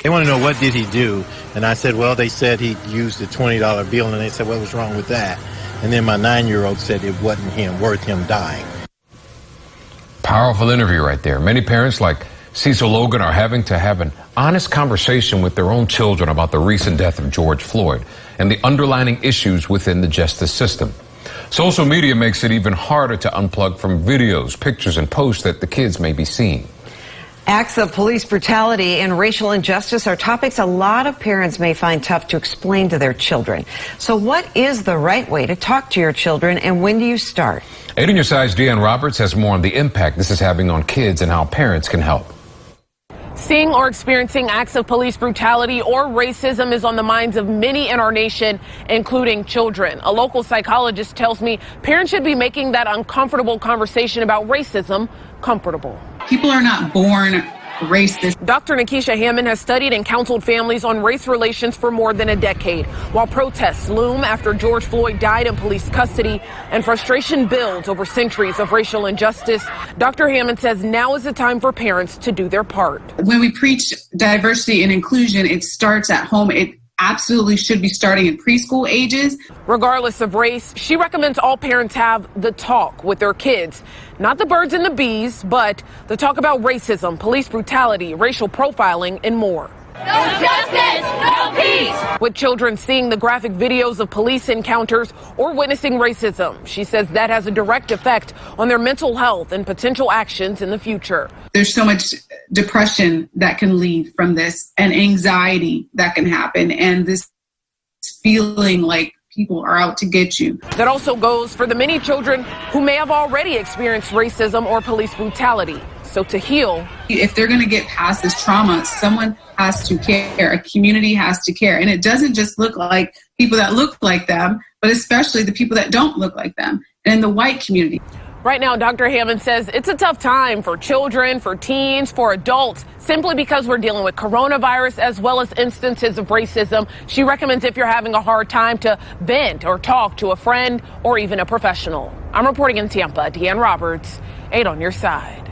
They want to know what did he do, and I said, well, they said he used a twenty dollar bill, and they said, what was wrong with that? And then my nine year old said it wasn't him worth him dying. Powerful interview right there. Many parents like Cecil Logan are having to have an honest conversation with their own children about the recent death of George Floyd and the underlying issues within the justice system. Social media makes it even harder to unplug from videos, pictures, and posts that the kids may be seeing. Acts of police brutality and racial injustice are topics a lot of parents may find tough to explain to their children. So what is the right way to talk to your children and when do you start? 8 on your side's Deanne Roberts has more on the impact this is having on kids and how parents can help. Seeing or experiencing acts of police brutality or racism is on the minds of many in our nation, including children. A local psychologist tells me parents should be making that uncomfortable conversation about racism comfortable. People are not born racist. Dr. Nikisha Hammond has studied and counseled families on race relations for more than a decade. While protests loom after George Floyd died in police custody and frustration builds over centuries of racial injustice, Dr. Hammond says now is the time for parents to do their part. When we preach diversity and inclusion, it starts at home. It absolutely should be starting in preschool ages. Regardless of race, she recommends all parents have the talk with their kids. Not the birds and the bees, but the talk about racism, police brutality, racial profiling, and more. No justice, no peace. With children seeing the graphic videos of police encounters or witnessing racism, she says that has a direct effect on their mental health and potential actions in the future. There's so much depression that can lead from this and anxiety that can happen and this feeling like people are out to get you. That also goes for the many children who may have already experienced racism or police brutality. So to heal, if they're going to get past this trauma, someone has to care. A community has to care. And it doesn't just look like people that look like them, but especially the people that don't look like them and in the white community. Right now, Dr. Hammond says it's a tough time for children, for teens, for adults, simply because we're dealing with coronavirus as well as instances of racism. She recommends if you're having a hard time to vent or talk to a friend or even a professional. I'm reporting in Tampa, Deanne Roberts, 8 on your side.